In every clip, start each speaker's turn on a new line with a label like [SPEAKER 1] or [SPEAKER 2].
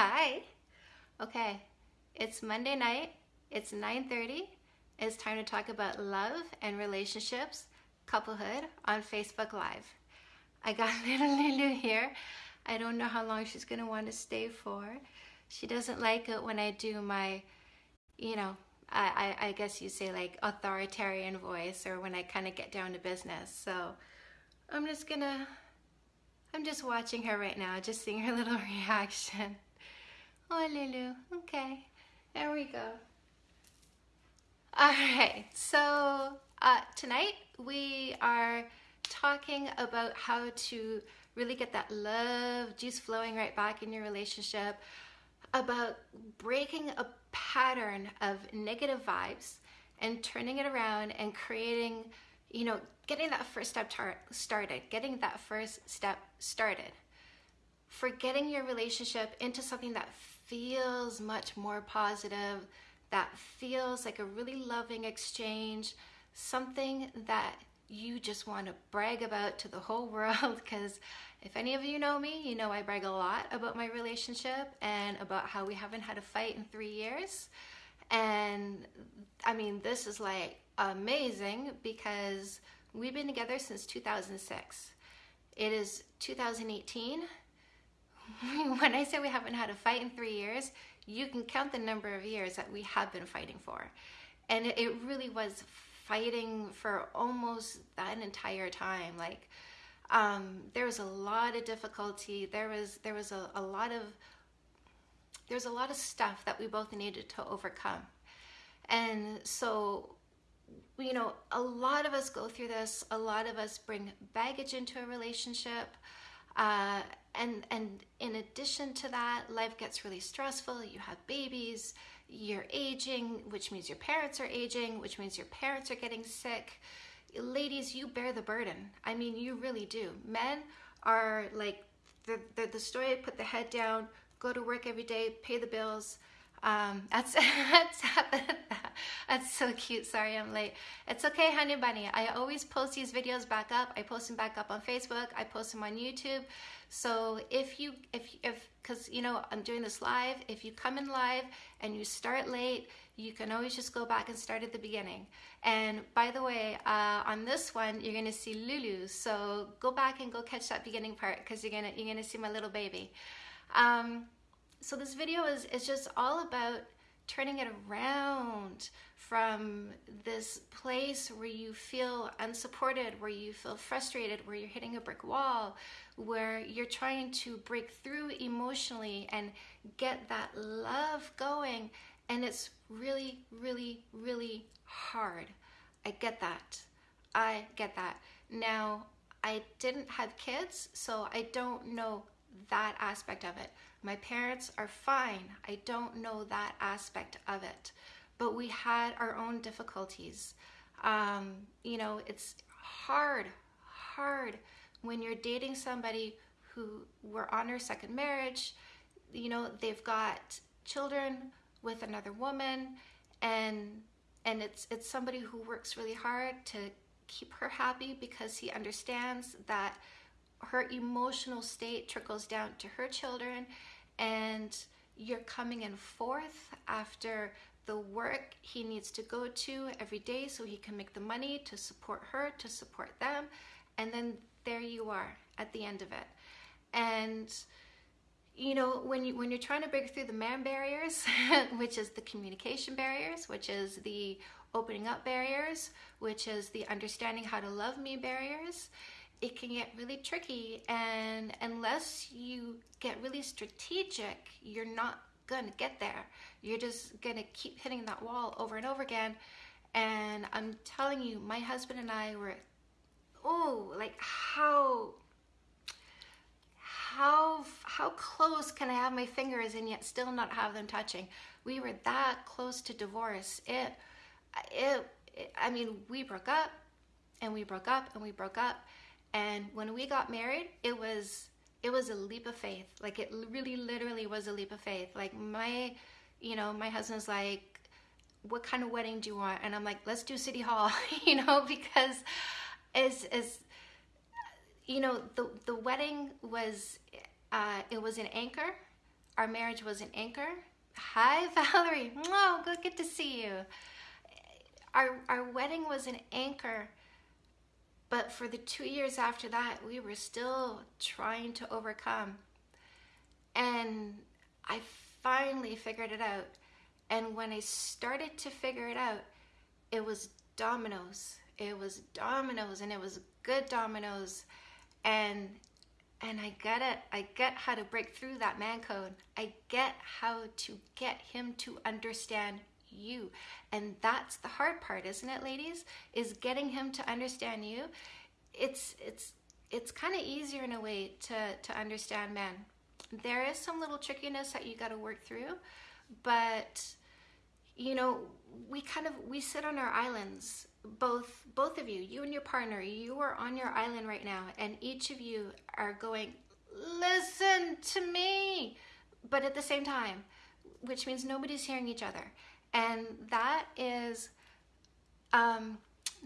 [SPEAKER 1] Hi. Okay, it's Monday night. It's 9.30. It's time to talk about love and relationships, couplehood on Facebook Live. I got little Lulu here. I don't know how long she's going to want to stay for. She doesn't like it when I do my, you know, I, I, I guess you say like authoritarian voice or when I kind of get down to business. So I'm just going to I'm just watching her right now, just seeing her little reaction. Oh, Lulu. Okay, there we go. All right, so uh, tonight we are talking about how to really get that love juice flowing right back in your relationship, about breaking a pattern of negative vibes and turning it around and creating you know, getting that first step started, getting that first step started, for getting your relationship into something that feels much more positive, that feels like a really loving exchange, something that you just want to brag about to the whole world because if any of you know me, you know I brag a lot about my relationship and about how we haven't had a fight in three years. And I mean, this is like amazing because we've been together since 2006. It is 2018. when I say we haven't had a fight in three years, you can count the number of years that we have been fighting for. And it, really was fighting for almost that entire time. Like, um, there was a lot of difficulty. There was there was a, a lot of there's a lot of stuff that we both needed to overcome. And so you know, a lot of us go through this. A lot of us bring baggage into a relationship. Uh, and, and in addition to that, life gets really stressful. You have babies, you're aging, which means your parents are aging, which means your parents are getting sick. Ladies, you bear the burden. I mean, you really do. Men are like the, the, the story put the head down, go to work every day, pay the bills, um, that's that's that's so cute. Sorry, I'm late. It's okay, honey bunny. I always post these videos back up. I post them back up on Facebook. I post them on YouTube. So if you if if because you know I'm doing this live. If you come in live and you start late, you can always just go back and start at the beginning. And by the way, uh, on this one, you're gonna see Lulu. So go back and go catch that beginning part because you're gonna you're gonna see my little baby. Um, so this video is, is just all about turning it around from this place where you feel unsupported, where you feel frustrated, where you're hitting a brick wall, where you're trying to break through emotionally and get that love going. And it's really, really, really hard. I get that. I get that. Now, I didn't have kids, so I don't know that aspect of it. My parents are fine. I don't know that aspect of it. But we had our own difficulties. Um, you know, it's hard, hard when you're dating somebody who were on their second marriage. You know, they've got children with another woman and and it's it's somebody who works really hard to keep her happy because he understands that her emotional state trickles down to her children and you're coming in fourth after the work he needs to go to every day so he can make the money to support her, to support them. And then there you are at the end of it. And you know, when you when you're trying to break through the man barriers, which is the communication barriers, which is the opening up barriers, which is the understanding how to love me barriers, it can get really tricky and unless you get really strategic you're not gonna get there. You're just gonna keep hitting that wall over and over again. And i'm telling you my husband and i were oh like how how how close can i have my fingers and yet still not have them touching? We were that close to divorce. It it, it i mean we broke up and we broke up and we broke up and when we got married, it was it was a leap of faith. Like it really literally was a leap of faith. Like my, you know, my husband's like, what kind of wedding do you want? And I'm like, let's do City Hall, you know, because as as you know, the the wedding was uh, it was an Anchor. our marriage was an anchor. Hi, Valerie. Oh, good, good to see you. Our, our wedding was an anchor, but for the two years after that, we were still trying to overcome. And I finally figured it out. And when I started to figure it out, it was dominoes. It was dominoes, and it was good dominoes. And and I get it. I get how to break through that man code. I get how to get him to understand you. And that's the hard part, isn't it, ladies? Is getting him to understand you. It's it's it's kind of easier in a way to to understand men. There is some little trickiness that you got to work through, but you know, we kind of we sit on our islands both both of you you and your partner you are on your island right now and each of you are going listen to me but at the same time which means nobody's hearing each other and that is um,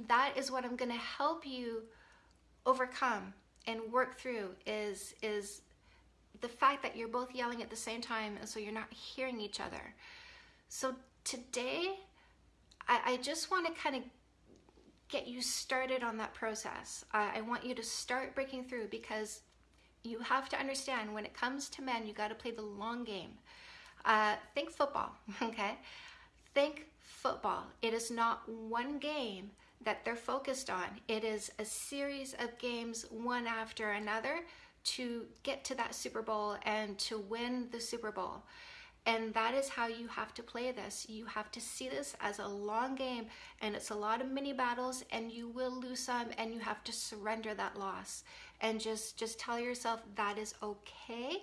[SPEAKER 1] that is what i'm going to help you overcome and work through is is the fact that you're both yelling at the same time and so you're not hearing each other so today I, I just want to kind of get you started on that process. I, I want you to start breaking through because you have to understand when it comes to men, you got to play the long game. Uh, think football, okay? Think football. It is not one game that they're focused on, it is a series of games, one after another, to get to that Super Bowl and to win the Super Bowl. And that is how you have to play this. You have to see this as a long game and it's a lot of mini battles and you will lose some and you have to surrender that loss and just just tell yourself that is okay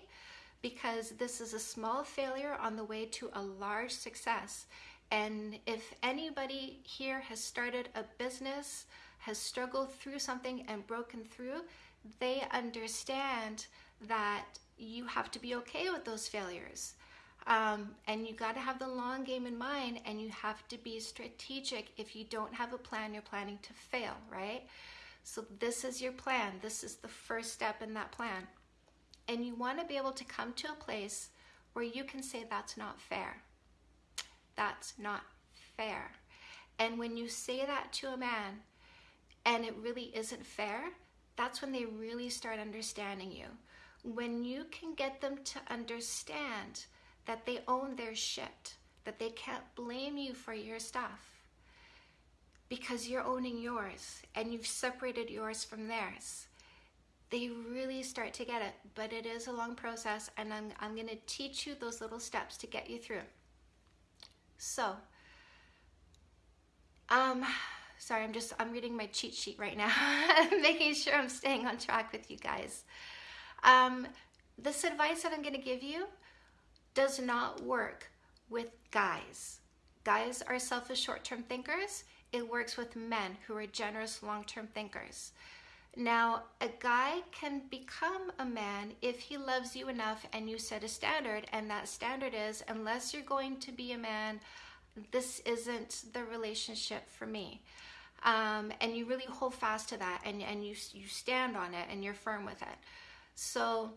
[SPEAKER 1] because this is a small failure on the way to a large success. And if anybody here has started a business, has struggled through something and broken through, they understand that you have to be okay with those failures um, and you got to have the long game in mind and you have to be strategic. If you don't have a plan, you're planning to fail, right? So, this is your plan. This is the first step in that plan. And you want to be able to come to a place where you can say, That's not fair. That's not fair. And when you say that to a man and it really isn't fair, that's when they really start understanding you. When you can get them to understand that they own their shit, that they can't blame you for your stuff because you're owning yours and you've separated yours from theirs. They really start to get it, but it is a long process, and I'm, I'm going to teach you those little steps to get you through. So, um, sorry, I'm just I'm reading my cheat sheet right now, making sure I'm staying on track with you guys. Um, this advice that I'm going to give you does not work with guys. Guys are selfish short term thinkers. It works with men who are generous long term thinkers. Now, a guy can become a man if he loves you enough and you set a standard, and that standard is unless you're going to be a man, this isn't the relationship for me. Um, and you really hold fast to that and, and you, you stand on it and you're firm with it. So,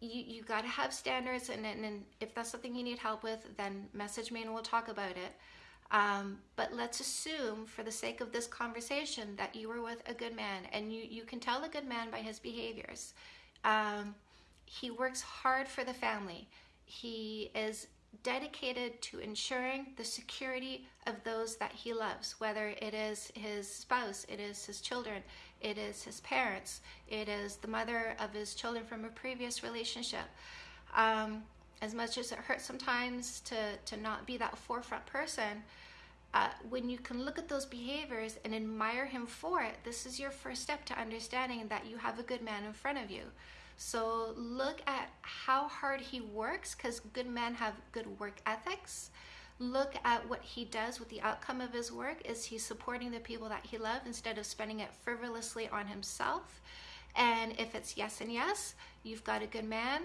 [SPEAKER 1] you, you got to have standards and, and, and, if that's something you need help with then message me and we'll talk about it um, but let's assume for the sake of this conversation that you were with a good man and you, you can tell a good man by his behaviors um, he works hard for the family he is dedicated to ensuring the security of those that he loves, whether it is his spouse, it is his children, it is his parents, it is the mother of his children from a previous relationship. Um, as much as it hurts sometimes to, to not be that forefront person, uh, when you can look at those behaviors and admire him for it, this is your first step to understanding that you have a good man in front of you. So look at how hard he works because good men have good work ethics. Look at what he does with the outcome of his work. Is he supporting the people that he loves instead of spending it frivolously on himself? And if it's yes and yes, you've got a good man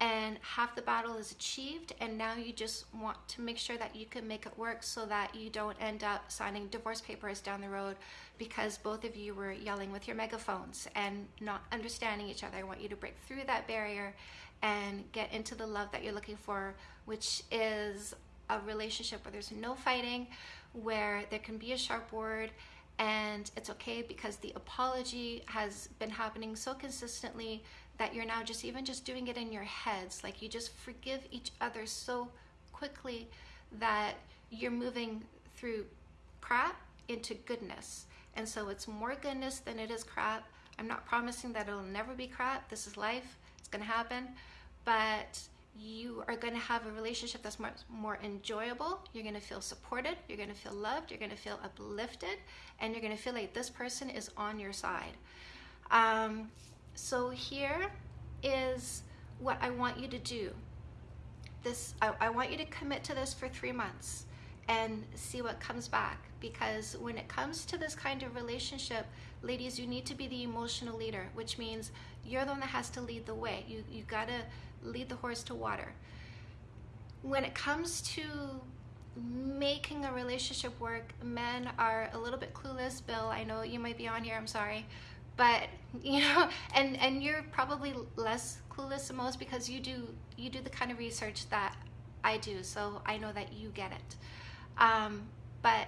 [SPEAKER 1] and half the battle is achieved and now you just want to make sure that you can make it work so that you don't end up signing divorce papers down the road because both of you were yelling with your megaphones and not understanding each other. I want you to break through that barrier and get into the love that you're looking for, which is a relationship where there's no fighting, where there can be a sharp word and it's okay because the apology has been happening so consistently that you're now just even just doing it in your heads like you just forgive each other so quickly that you're moving through crap into goodness and so it's more goodness than it is crap i'm not promising that it'll never be crap this is life it's going to happen but you are going to have a relationship that's much more enjoyable. You're going to feel supported. You're going to feel loved. You're going to feel uplifted. And you're going to feel like this person is on your side. Um, so here is what I want you to do. This I, I want you to commit to this for three months and see what comes back. Because when it comes to this kind of relationship, ladies, you need to be the emotional leader, which means you're the one that has to lead the way. You you gotta lead the horse to water. When it comes to making a relationship work, men are a little bit clueless. Bill, I know you might be on here, I'm sorry. But you know, and and you're probably less clueless than most because you do you do the kind of research that I do, so I know that you get it. Um, but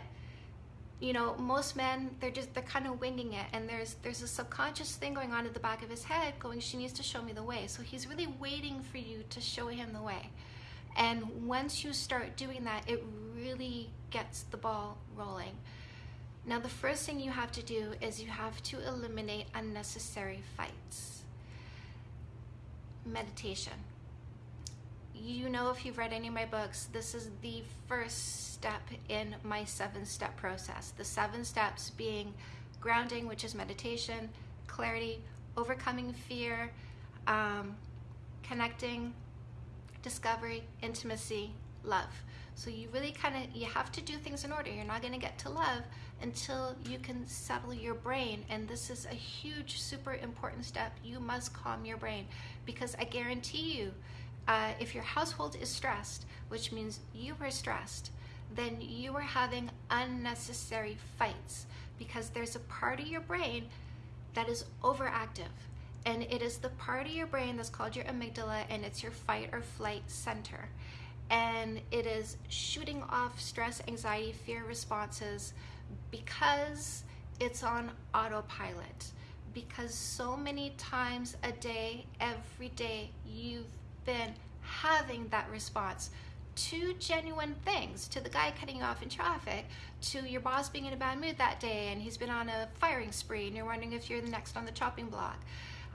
[SPEAKER 1] you know most men they're just they're kind of winging it and there's there's a subconscious thing going on at the back of his head going she needs to show me the way. So he's really waiting for you to show him the way. And once you start doing that it really gets the ball rolling now the first thing you have to do is you have to eliminate unnecessary fights meditation you know if you've read any of my books, this is the first step in my seven step process. The seven steps being grounding, which is meditation, clarity, overcoming fear, um, connecting, discovery, intimacy, love. So you really kind of you have to do things in order. You're not going to get to love until you can settle your brain and this is a huge super important step. You must calm your brain because I guarantee you uh, if your household is stressed, which means you are stressed, then you are having unnecessary fights because there's a part of your brain that is overactive. And it is the part of your brain that's called your amygdala, and it's your fight or flight center. And it is shooting off stress, anxiety, fear responses because it's on autopilot. Because so many times a day, every day, you've been having that response to genuine things to the guy cutting you off in traffic to your boss being in a bad mood that day and he's been on a firing spree and you're wondering if you're the next on the chopping block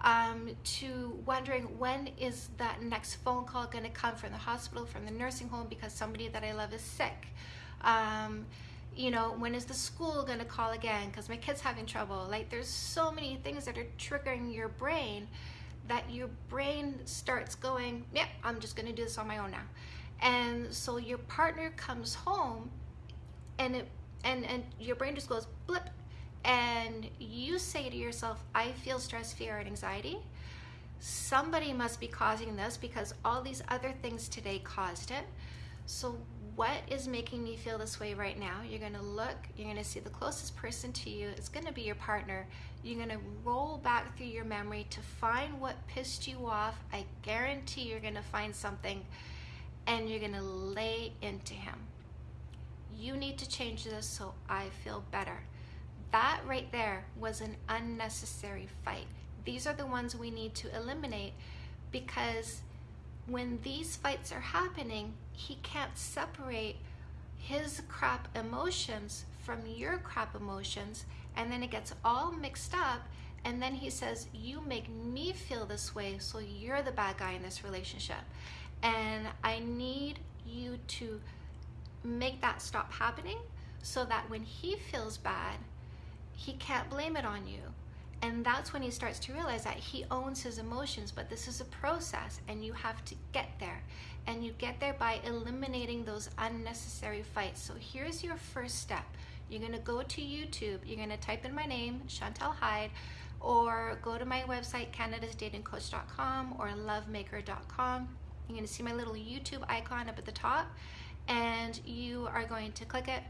[SPEAKER 1] um, to wondering when is that next phone call going to come from the hospital from the nursing home because somebody that i love is sick um, you know when is the school to call again because my kid's having trouble like there's so many things that are triggering your brain that your brain starts going, yeah, I'm just to do this on my own now. And so your partner comes home and it and and your brain just goes blip and you say to yourself, I feel stress, fear, and anxiety. Somebody must be causing this because all these other things today caused it. So what is making me feel this way right now? You're to look, you're to see the closest person to you. It's to be your partner. You're to roll back through your memory to find what pissed you off. I guarantee you're to find something and you're to lay into him. You need to change this so I feel better. That right there was an unnecessary fight. These are the ones we need to eliminate because when these fights are happening, he can't separate his crap emotions from your crap emotions, and then it gets all mixed up. And then he says, You make me feel this way, so you're the bad guy in this relationship. And I need you to make that stop happening so that when he feels bad, he can't blame it on you and that's when he starts to realize that he owns his emotions, but this is a process and you have to get there. And you get there by eliminating those unnecessary fights. So here's your first step. You're gonna go to YouTube, you're gonna type in my name, Chantal Heide, or go to my website, canadasdatingcoach.com or lovemaker.com. You're gonna see my little YouTube icon up at the top, and you are going to click it,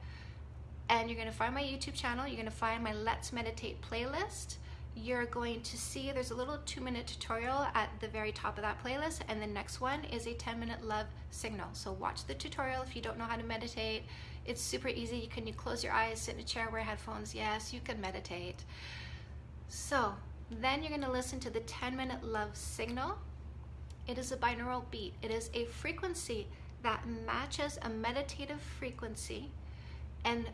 [SPEAKER 1] and you're gonna find my YouTube channel, you're gonna find my Let's Meditate playlist you're going to see there's a little two minute tutorial at the very top of that playlist and the next one is a 10 minute love signal. So watch the tutorial if you don't know how to meditate. It's super easy. You can you close your eyes sit in a chair wear headphones. Yes you can meditate. So then you're going to listen to the 10 minute love signal. It is a binaural beat. It is a frequency that matches a meditative frequency and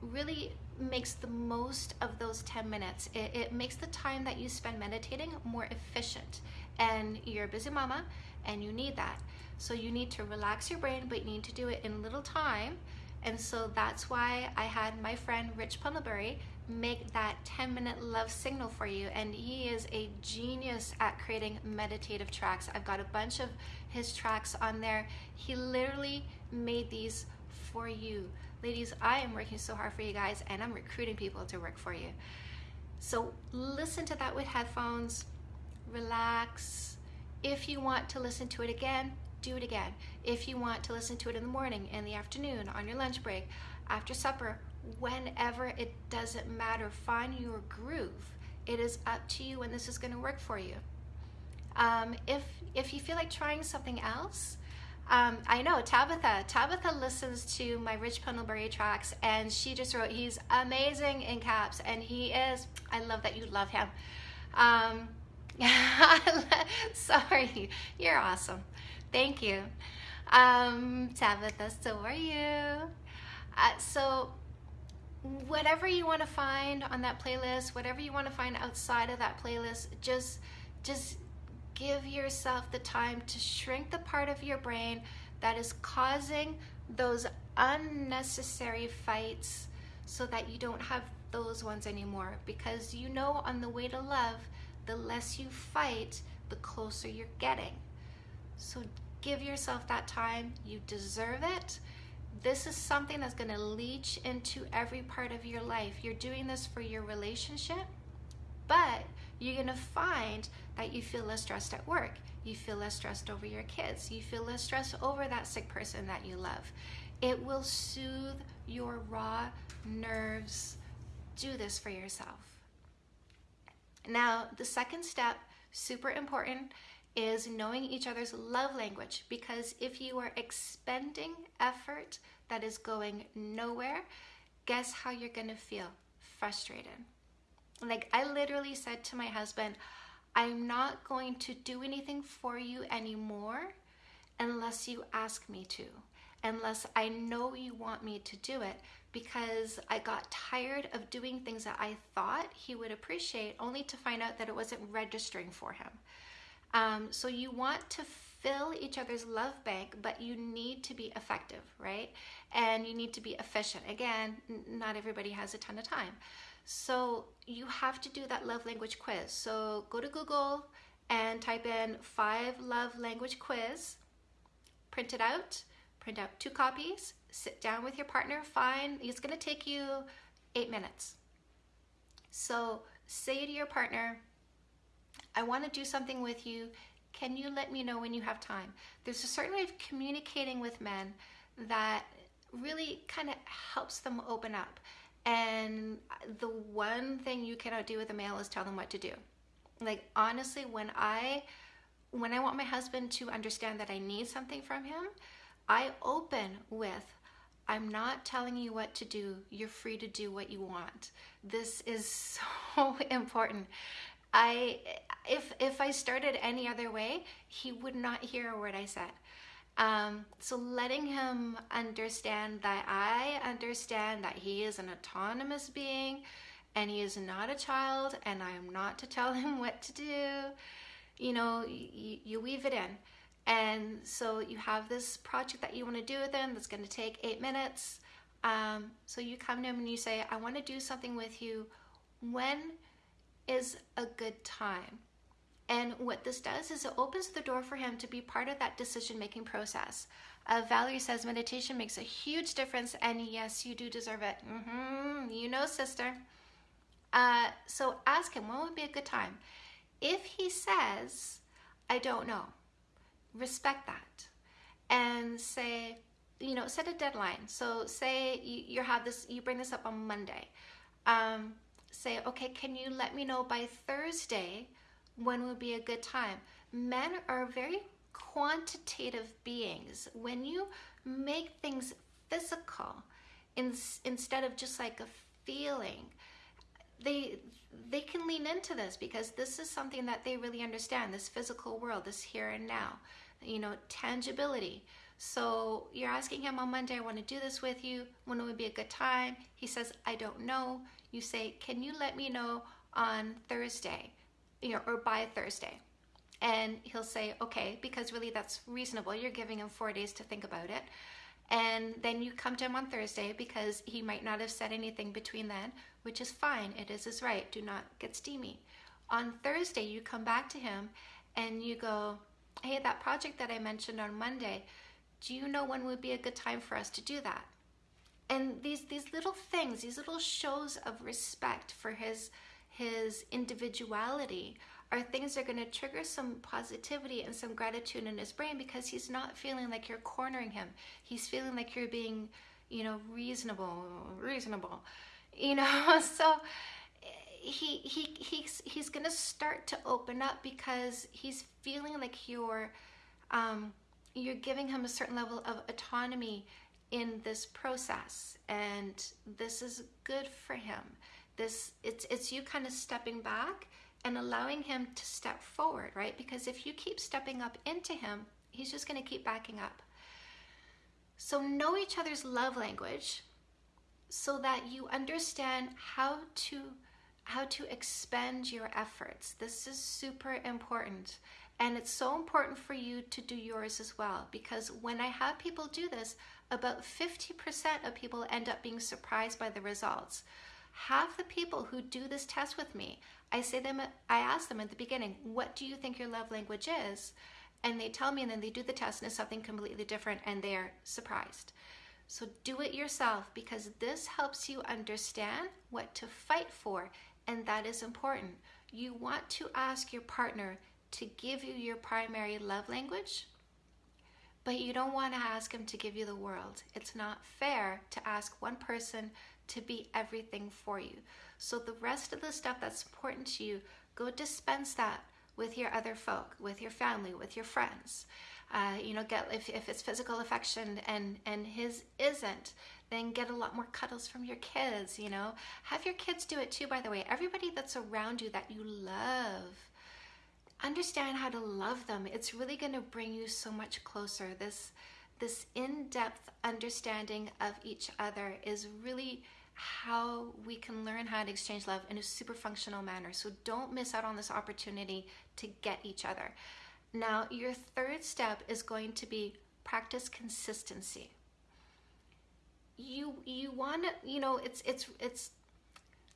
[SPEAKER 1] really makes the most of those 10 minutes. It, it, makes the time that you spend meditating more efficient. And you're a busy mama and you need that. So you need to relax your brain, but you need to do it in little time. And so that's why I had my friend Rich Pendlebury make that 10 minute love signal for you. And he is a genius at creating meditative tracks. I've got a bunch of his tracks on there. He literally made these for you. Ladies, I am working so hard for you guys and I'm recruiting people to work for you. So listen to that with headphones, relax. If you want to listen to it again, do it again. If you want to listen to it in the morning, in the afternoon, on your lunch break, after supper, whenever it doesn't matter, find your groove. It is up to you when this is going to work for you. Um, if if you feel like trying something else, um, I know Tabitha. Tabitha listens to my Rich Pendlebury tracks, and she just wrote, "He's amazing in caps," and he is. I love that you love him. Um, sorry, you're awesome. Thank you, um, Tabitha. So are you? Uh, so whatever you want to find on that playlist, whatever you want to find outside of that playlist, just just give yourself the time to shrink the part of your brain that is causing those unnecessary fights so that you don't have those ones anymore. Because you know, on the way to love, the less you fight, the closer you're getting. So give yourself that time. You deserve it. This is something that's going to leach into every part of your life. You're doing this for your relationship, but you're to find that you feel less stressed at work. You feel less stressed over your kids. You feel less stressed over that sick person that you love. It will soothe your raw nerves. Do this for yourself. Now, the second step, super important, is knowing each other's love language because if you are expending effort that is going nowhere, guess how you're to feel? Frustrated. Like I literally said to my husband, I'm not going to do anything for you anymore unless you ask me to, unless I know you want me to do it, because I got tired of doing things that I thought he would appreciate only to find out that it wasn't registering for him. Um, so you want to fill each other's love bank, but you need to be effective, right? And you need to be efficient. Again, not everybody has a ton of time. So you have to do that love language quiz. So go to Google and type in five love language quiz, print it out, print out two copies, sit down with your partner, fine. It's gonna take you eight minutes. So say to your partner, I wanna do something with you. Can you let me know when you have time? There's a certain way of communicating with men that really kind of helps them open up. And the one thing you cannot do with a male is tell them what to do. Like honestly, when I when I want my husband to understand that I need something from him, I open with I'm not telling you what to do. You're free to do what you want. This is so important. I if if I started any other way, he would not hear a word I said. Um, so letting him understand that I understand that he is an autonomous being and he is not a child and I am not to tell him what to do. You know, you, weave it in. And so you have this project that you want to do with him that's going to take eight minutes. Um, so you come to him and you say, I want to do something with you. When is a good time? And what this does is it opens the door for him to be part of that decision making process. Uh, Valerie says meditation makes a huge difference, and yes, you do deserve it. Mm-hmm. You know, sister. Uh, so ask him when would be a good time. If he says, I don't know, respect that and say, you know, set a deadline. So say you, you have this, you bring this up on Monday. Um, say, okay, can you let me know by Thursday when would be a good time? Men are very quantitative beings. When you make things physical in, instead of just like a feeling, they they can lean into this because this is something that they really understand this physical world this here and now you know tangibility. So you're asking him on monday i want to do this with you. When would be a good time? He says i don't know. You say can you let me know on thursday you know or by thursday and he'll say okay because really that's reasonable you're giving him four days to think about it and then you come to him on Thursday because he might not have said anything between then, which is fine. It is his right. Do not get steamy. On Thursday, you come back to him and you go, Hey, that project that I mentioned on Monday, do you know when would be a good time for us to do that? And these these little things, these little shows of respect for his his individuality are things that are going to trigger some positivity and some gratitude in his brain because he's not feeling like you're cornering him. He's feeling like you're being, you know, reasonable, reasonable. You know, so he he he's he's going to start to open up because he's feeling like you're um you're giving him a certain level of autonomy in this process and this is good for him this it's it's you kind of stepping back and allowing him to step forward, right? Because if you keep stepping up into him, he's just going to keep backing up. So know each other's love language so that you understand how to how to expend your efforts. This is super important. And it's so important for you to do yours as well because when I have people do this, about 50% of people end up being surprised by the results half the people who do this test with me, I say them, I ask them at the beginning, what do you think your love language is? And they tell me, and then they do the test, and it's something completely different, and they're surprised. So do it yourself because this helps you understand what to fight for, and that is important. You want to ask your partner to give you your primary love language, but you don't want to ask him to give you the world. It's not fair to ask one person to be everything for you. So the rest of the stuff that's important to you, go dispense that with your other folk, with your family, with your friends. Uh, you know, get if, if it's physical affection and and his isn't, then get a lot more cuddles from your kids. You know, have your kids do it too. By the way, everybody that's around you that you love, understand how to love them. It's really going to bring you so much closer. This this in-depth understanding of each other is really how we can learn how to exchange love in a super functional manner. So don't miss out on this opportunity to get each other. Now, your third step is going to be practice consistency. You you want to, you know, it's it's it's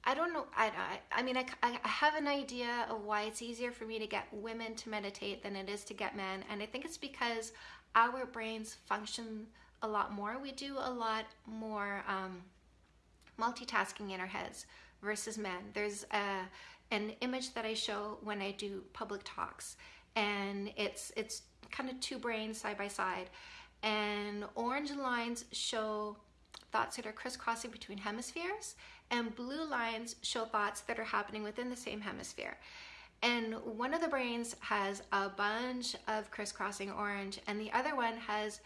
[SPEAKER 1] I don't know. I, I, I mean, I, I have an idea of why it's easier for me to get women to meditate than it is to get men. And I think it's because our brains function a lot more. We do a lot more um, multitasking in our heads versus men. There's a, an image that I show when I do public talks, and it's it's kind of two brains side by side, and orange lines show thoughts that are crisscrossing between hemispheres, and blue lines show thoughts that are happening within the same hemisphere. And one of the brains has a bunch of crisscrossing orange, and the other one has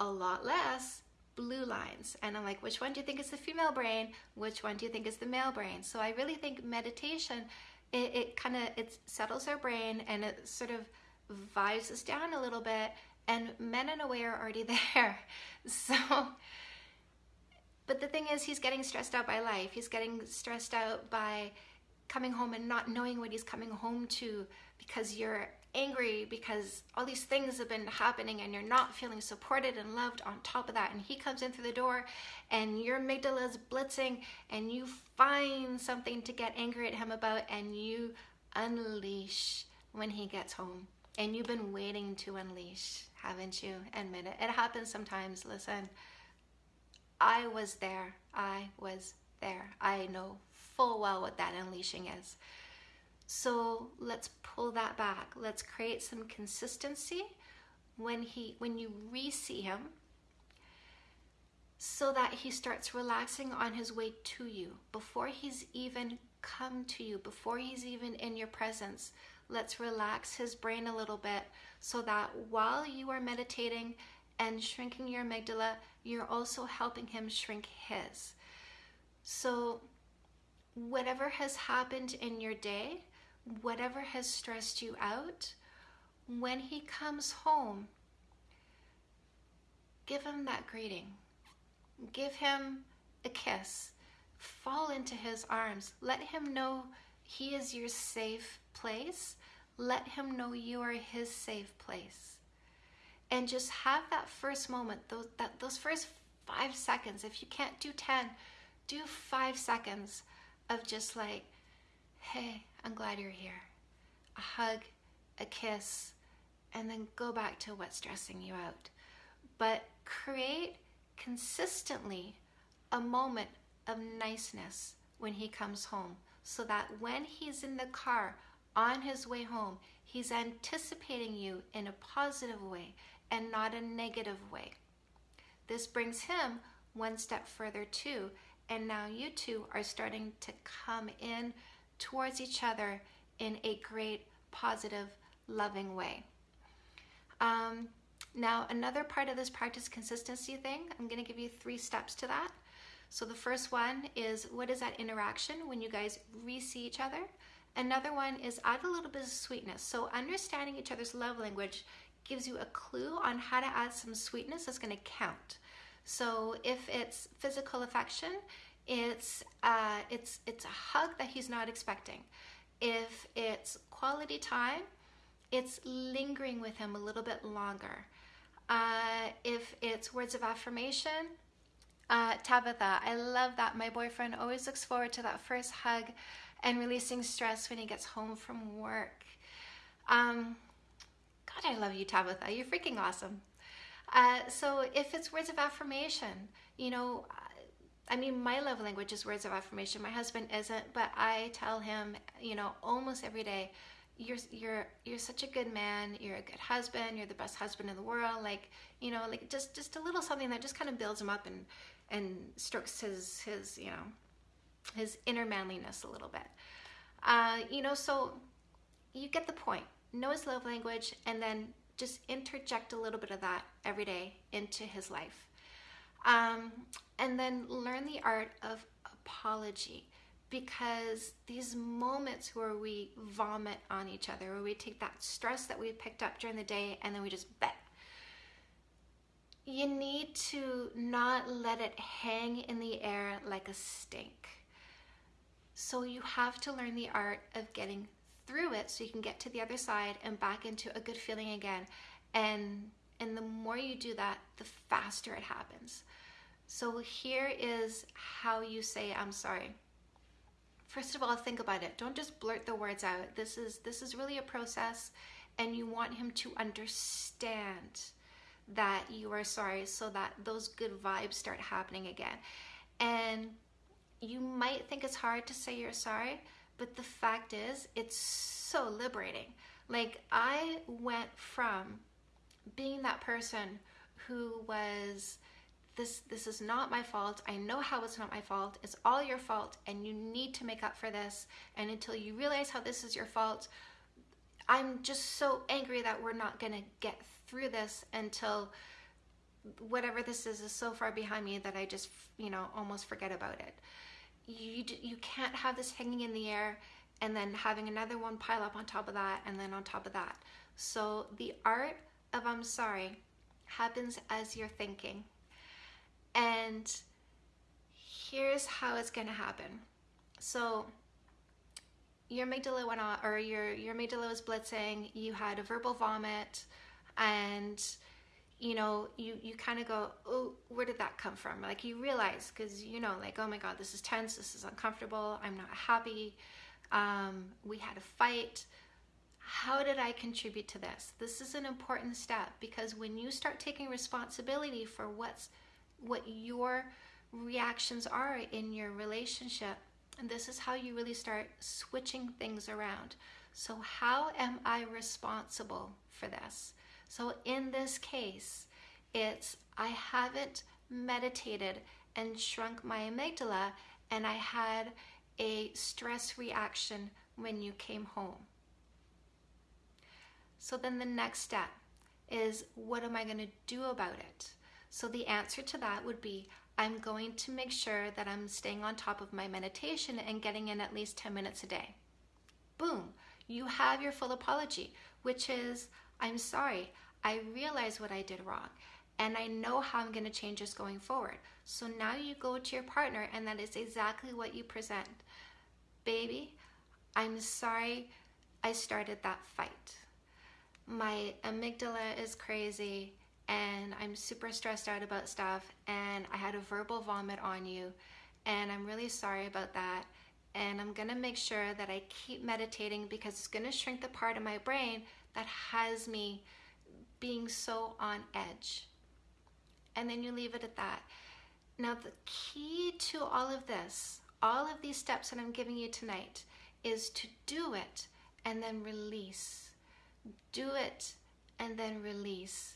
[SPEAKER 1] a lot less blue lines. And I'm like, which one do you think is the female brain? Which one do you think is the male brain? So I really think meditation, it, it kind of, it settles our brain and it sort of vibes us down a little bit. And men in a way are already there. So, but the thing is, he's getting stressed out by life. He's getting stressed out by coming home and not knowing what he's coming home to because you're angry because all these things have been happening and you're not feeling supported and loved on top of that. And he comes in through the door and your amygdala is blitzing and you find something to get angry at him about and you unleash when he gets home. And you've been waiting to unleash, haven't you? Admit it. It happens sometimes. Listen, I was there. I was there. I know full well what that unleashing is. So let's pull that back. Let's create some consistency when he when you re-see him so that he starts relaxing on his way to you before he's even come to you before he's even in your presence. Let's relax his brain a little bit so that while you are meditating and shrinking your amygdala, you're also helping him shrink his. So, whatever has happened in your day, whatever has stressed you out, when he comes home, give him that greeting. Give him a kiss. Fall into his arms. Let him know he is your safe place. Let him know you are his safe place. And just have that first moment, those, that, those first five seconds. If you can't do 10, do five seconds of just like, hey, I'm glad you're here. A hug, a kiss, and then go back to what's stressing you out. But create consistently a moment of niceness when he comes home so that when he's in the car on his way home, he's anticipating you in a positive way and not a negative way. This brings him one step further too, and now you two are starting to come in towards each other in a great, positive, loving way. Um, now, another part of this practice consistency thing, I'm going to give you three steps to that. So, the first one is what is that interaction when you guys re see each other? Another one is add a little bit of sweetness. So, understanding each other's love language gives you a clue on how to add some sweetness that's going to count. So, if it's physical affection, it's uh, it's it's a hug that he's not expecting. If it's quality time, it's lingering with him a little bit longer. Uh, if it's words of affirmation, uh, Tabitha, I love that. My boyfriend always looks forward to that first hug and releasing stress when he gets home from work. Um, God, I love you, Tabitha. You're freaking awesome. Uh, so if it's words of affirmation, you know, I mean, my love language is words of affirmation. My husband isn't, but I tell him, you know, almost every day, you're you're you're such a good man. You're a good husband. You're the best husband in the world. Like, you know, like just just a little something that just kind of builds him up and and strokes his his you know his inner manliness a little bit. Uh, you know, so you get the point. Know his love language, and then just interject a little bit of that every day into his life. Um, and then learn the art of apology because these moments where we vomit on each other, where we take that stress that we picked up during the day and then we just bet. You need to not let it hang in the air like a stink. So you have to learn the art of getting through it so you can get to the other side and back into a good feeling again. And and the more you do that, the faster it happens. So here is how you say I'm sorry. First of all, think about it. Don't just blurt the words out. This is this is really a process and you want him to understand that you are sorry so that those good vibes start happening again. And you might think it's hard to say you're sorry, but the fact is it's so liberating. Like I went from being that person who was this this is not my fault. I know how it's not my fault. It's all your fault and you need to make up for this. And until you realize how this is your fault, I'm just so angry that we're not going to get through this until whatever this is is so far behind me that I just, you know, almost forget about it. You you can't have this hanging in the air and then having another one pile up on top of that and then on top of that. So the art of I'm sorry happens as you're thinking. And here's how it's to happen. So your amygdala went on, or your, your amygdala was blitzing, you had a verbal vomit, and you know, you, you kind of go, oh, where did that come from? Like you realize, because you know, like, oh my God, this is tense, this is uncomfortable, I'm not happy, um, we had a fight. How did I contribute to this? This is an important step because when you start taking responsibility for what's what your reactions are in your relationship. And this is how you really start switching things around. So, how am I responsible for this? So, in this case, it's I haven't meditated and shrunk my amygdala, and I had a stress reaction when you came home. So then the next step is what am I going to do about it? So the answer to that would be I'm going to make sure that I'm staying on top of my meditation and getting in at least 10 minutes a day. Boom, you have your full apology, which is I'm sorry, I realize what I did wrong and I know how I'm going to change this going forward. So now you go to your partner, and that is exactly what you present. Baby, I'm sorry I started that fight. My amygdala is crazy, and I'm super stressed out about stuff, and I had a verbal vomit on you, and I'm really sorry about that. And I'm gonna make sure that I keep meditating because it's gonna shrink the part of my brain that has me being so on edge and then you leave it at that. Now, the key to all of this, all of these steps that I'm giving you tonight, is to do it and then release. Do it and then release.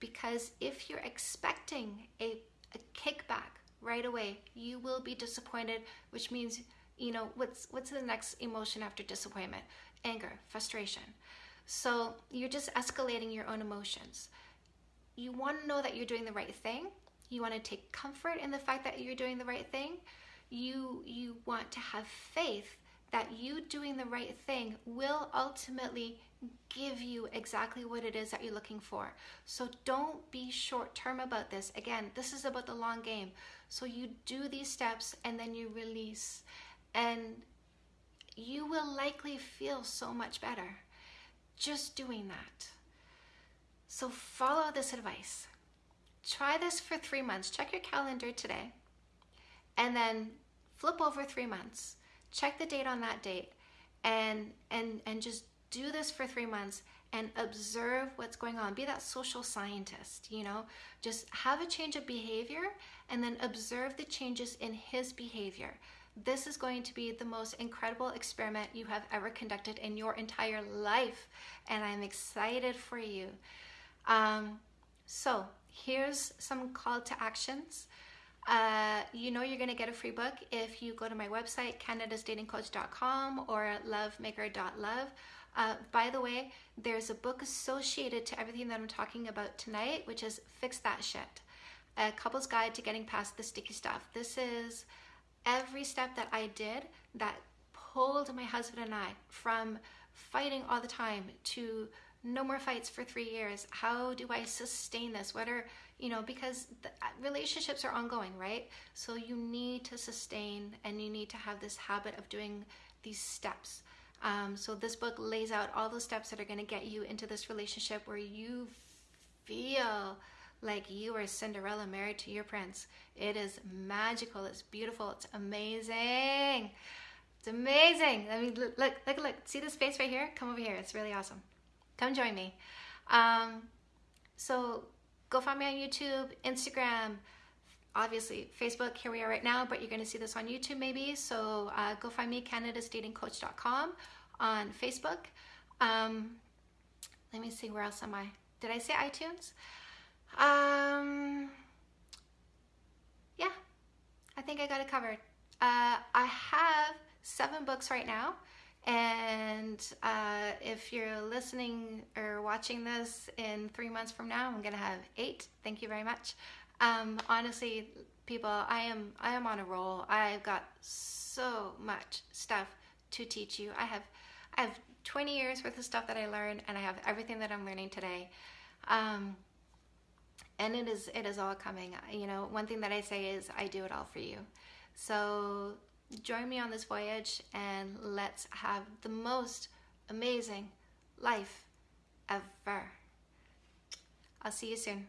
[SPEAKER 1] Because if you're expecting a, a kickback right away, you will be disappointed, which means, you know, what's what's the next emotion after disappointment? Anger, frustration. So you're just escalating your own emotions you want to know that you're doing the right thing. You want to take comfort in the fact that you're doing the right thing. You you want to have faith that you doing the right thing will ultimately give you exactly what it is that you're looking for. So don't be short term about this. Again, this is about the long game. So you do these steps and then you release and you will likely feel so much better just doing that. So follow this advice. Try this for three months. Check your calendar today. And then flip over three months. Check the date on that date and and and just do this for three months and observe what's going on. Be that social scientist, you know, just have a change of behavior and then observe the changes in his behavior. This is going to be the most incredible experiment you have ever conducted in your entire life, and I'm excited for you. Um, so here's some call to actions. Uh, you know you're going to get a free book if you go to my website, canadasdatingcoach.com or lovemaker.love. Uh, by the way, there's a book associated to everything that I'm talking about tonight, which is Fix That Shit, a couple's guide to getting past the sticky stuff. This is every step that I did that pulled my husband and I from fighting all the time to no more fights for three years. How do I sustain this? What are, you know, because uh, relationships are ongoing, right? So you need to sustain and you need to have this habit of doing these steps. Um, so this book lays out all the steps that are going to get you into this relationship where you feel like you are Cinderella married to your prince. It is magical. It's beautiful. It's amazing. It's amazing. I mean, look, look, look, look. See this face right here? Come over here. It's really awesome come join me. Um, so go find me on YouTube, Instagram, obviously Facebook. Here we are right now, but you're going to see this on YouTube maybe. So uh, go find me, CanadasDatingCoach.com on Facebook. Um, let me see, where else am I? Did I say iTunes? Um, yeah, I think I got it covered. Uh, I have seven books right now. And uh, if you're listening or watching this in three months from now, I'm gonna have eight. Thank you very much. Um, honestly, people, I am I am on a roll. I've got so much stuff to teach you. I have I have 20 years worth of stuff that I learned, and I have everything that I'm learning today. Um, and it is it is all coming. You know, one thing that I say is I do it all for you. So Join me on this voyage and let's have the most amazing life ever. I'll see you soon.